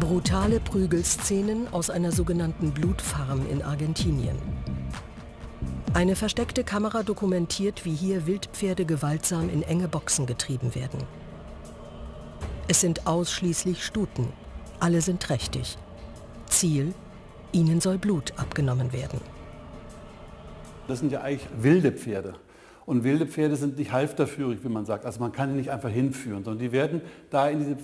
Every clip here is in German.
Brutale Prügelszenen aus einer sogenannten Blutfarm in Argentinien. Eine versteckte Kamera dokumentiert, wie hier Wildpferde gewaltsam in enge Boxen getrieben werden. Es sind ausschließlich Stuten. Alle sind trächtig. Ziel, ihnen soll Blut abgenommen werden. Das sind ja eigentlich wilde Pferde. Und wilde Pferde sind nicht halfterführig, wie man sagt. Also man kann die nicht einfach hinführen, sondern die werden da in diese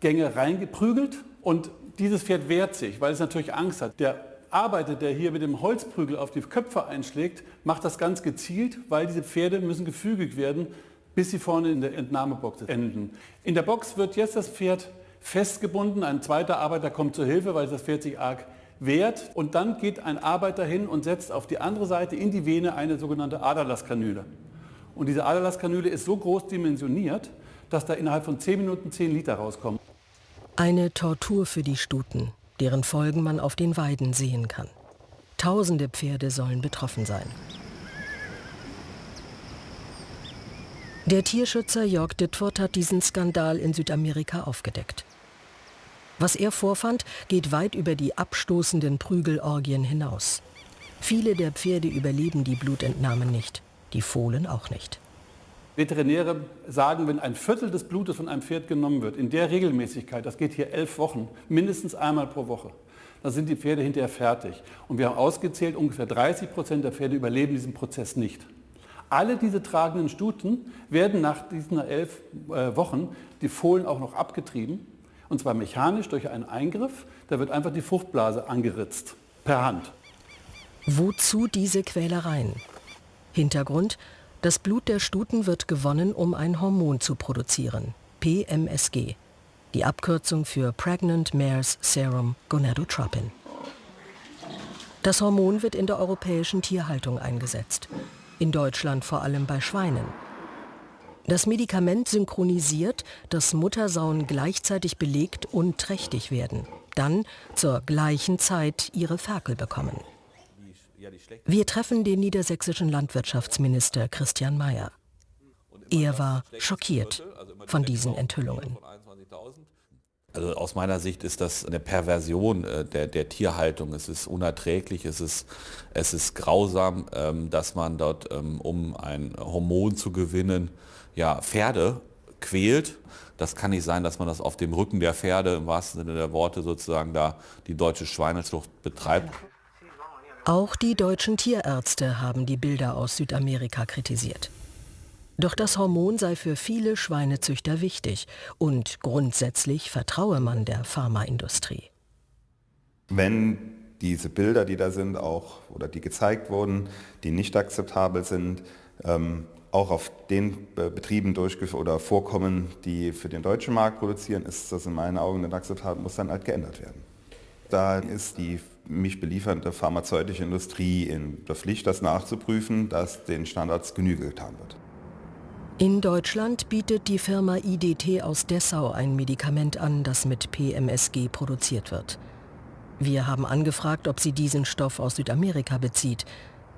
Gänge reingeprügelt und dieses Pferd wehrt sich, weil es natürlich Angst hat. Der Arbeiter, der hier mit dem Holzprügel auf die Köpfe einschlägt, macht das ganz gezielt, weil diese Pferde müssen gefügig werden, bis sie vorne in der Entnahmebox enden. In der Box wird jetzt das Pferd festgebunden, ein zweiter Arbeiter kommt zur Hilfe, weil das Pferd sich arg wehrt und dann geht ein Arbeiter hin und setzt auf die andere Seite in die Vene eine sogenannte Aderlasskanüle. Und diese Aderlasskanüle ist so groß dimensioniert, dass da innerhalb von 10 Minuten 10 Liter rauskommen. Eine Tortur für die Stuten, deren Folgen man auf den Weiden sehen kann. Tausende Pferde sollen betroffen sein. Der Tierschützer Jörg Dittwort hat diesen Skandal in Südamerika aufgedeckt. Was er vorfand, geht weit über die abstoßenden Prügelorgien hinaus. Viele der Pferde überleben die Blutentnahmen nicht, die Fohlen auch nicht. Veterinäre sagen, wenn ein Viertel des Blutes von einem Pferd genommen wird, in der Regelmäßigkeit, das geht hier elf Wochen, mindestens einmal pro Woche, dann sind die Pferde hinterher fertig. Und wir haben ausgezählt, ungefähr 30 Prozent der Pferde überleben diesen Prozess nicht. Alle diese tragenden Stuten werden nach diesen elf äh, Wochen, die Fohlen auch noch abgetrieben, und zwar mechanisch durch einen Eingriff, da wird einfach die Fruchtblase angeritzt, per Hand. Wozu diese Quälereien? Hintergrund, das Blut der Stuten wird gewonnen, um ein Hormon zu produzieren, PMSG, die Abkürzung für Pregnant Mare's Serum Gonadotropin. Das Hormon wird in der europäischen Tierhaltung eingesetzt, in Deutschland vor allem bei Schweinen. Das Medikament synchronisiert, dass Muttersauen gleichzeitig belegt und trächtig werden, dann zur gleichen Zeit ihre Ferkel bekommen. Wir treffen den niedersächsischen Landwirtschaftsminister Christian Mayer. Er war schockiert von diesen Enthüllungen. Also aus meiner Sicht ist das eine Perversion äh, der, der Tierhaltung. Es ist unerträglich, es ist, es ist grausam, ähm, dass man dort, ähm, um ein Hormon zu gewinnen, ja, Pferde quält. Das kann nicht sein, dass man das auf dem Rücken der Pferde im wahrsten Sinne der Worte sozusagen da die deutsche Schweinezucht betreibt. Auch die deutschen Tierärzte haben die Bilder aus Südamerika kritisiert. Doch das Hormon sei für viele Schweinezüchter wichtig und grundsätzlich vertraue man der Pharmaindustrie. Wenn diese Bilder, die da sind, auch oder die gezeigt wurden, die nicht akzeptabel sind, ähm, auch auf den Betrieben durchgeführt oder vorkommen, die für den deutschen Markt produzieren, ist das in meinen Augen nicht akzeptabel, muss dann halt geändert werden. Da ist die mich beliefernde pharmazeutische Industrie in der Pflicht, das nachzuprüfen, dass den Standards Genüge getan wird. In Deutschland bietet die Firma IDT aus Dessau ein Medikament an, das mit PMSG produziert wird. Wir haben angefragt, ob sie diesen Stoff aus Südamerika bezieht.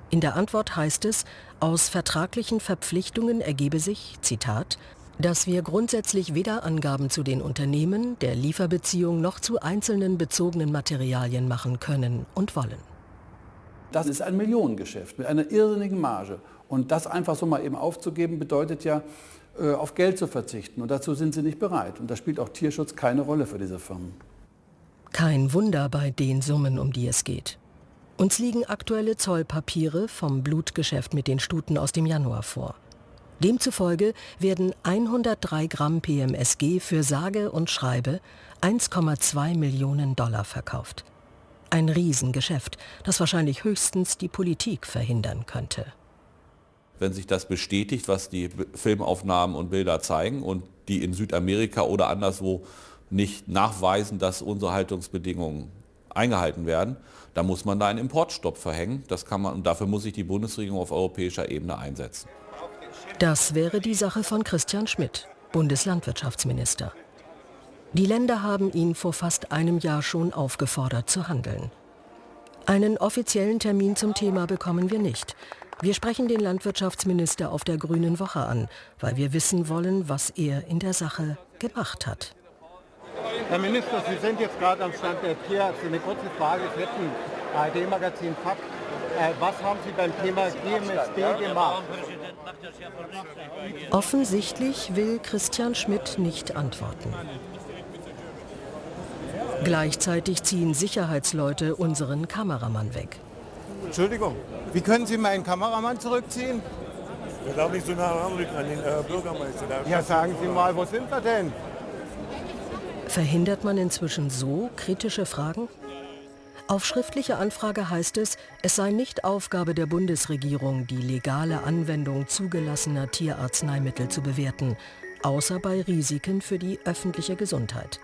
In der Antwort heißt es, aus vertraglichen Verpflichtungen ergebe sich, Zitat, dass wir grundsätzlich weder Angaben zu den Unternehmen, der Lieferbeziehung noch zu einzelnen bezogenen Materialien machen können und wollen. Das ist ein Millionengeschäft mit einer irrsinnigen Marge. Und das einfach so mal eben aufzugeben, bedeutet ja, äh, auf Geld zu verzichten. Und dazu sind sie nicht bereit. Und da spielt auch Tierschutz keine Rolle für diese Firmen. Kein Wunder bei den Summen, um die es geht. Uns liegen aktuelle Zollpapiere vom Blutgeschäft mit den Stuten aus dem Januar vor. Demzufolge werden 103 Gramm PMSG für sage und schreibe 1,2 Millionen Dollar verkauft. Ein Riesengeschäft, das wahrscheinlich höchstens die Politik verhindern könnte. Wenn sich das bestätigt, was die Filmaufnahmen und Bilder zeigen und die in Südamerika oder anderswo nicht nachweisen, dass unsere Haltungsbedingungen eingehalten werden, dann muss man da einen Importstopp verhängen. Das kann man, und dafür muss sich die Bundesregierung auf europäischer Ebene einsetzen. Das wäre die Sache von Christian Schmidt, Bundeslandwirtschaftsminister. Die Länder haben ihn vor fast einem Jahr schon aufgefordert zu handeln. Einen offiziellen Termin zum Thema bekommen wir nicht. Wir sprechen den Landwirtschaftsminister auf der Grünen Woche an, weil wir wissen wollen, was er in der Sache gemacht hat. Herr Minister, Sie sind jetzt gerade am Stand der Tierärzte. Eine kurze Frage, Dritten ARD-Magazin Fakt. Äh, was haben Sie beim Thema GMSB gemacht? Offensichtlich will Christian Schmidt nicht antworten. Gleichzeitig ziehen Sicherheitsleute unseren Kameramann weg. Entschuldigung, wie können Sie meinen Kameramann zurückziehen? Wir darf nicht so nah ranrücken an den äh, Bürgermeister. Ja, sagen Sie mal, wo sind wir denn? Verhindert man inzwischen so kritische Fragen? Auf schriftliche Anfrage heißt es, es sei nicht Aufgabe der Bundesregierung, die legale Anwendung zugelassener Tierarzneimittel zu bewerten, außer bei Risiken für die öffentliche Gesundheit.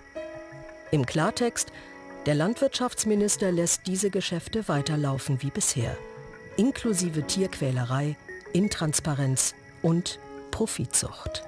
Im Klartext, der Landwirtschaftsminister lässt diese Geschäfte weiterlaufen wie bisher, inklusive Tierquälerei, Intransparenz und Profitzucht.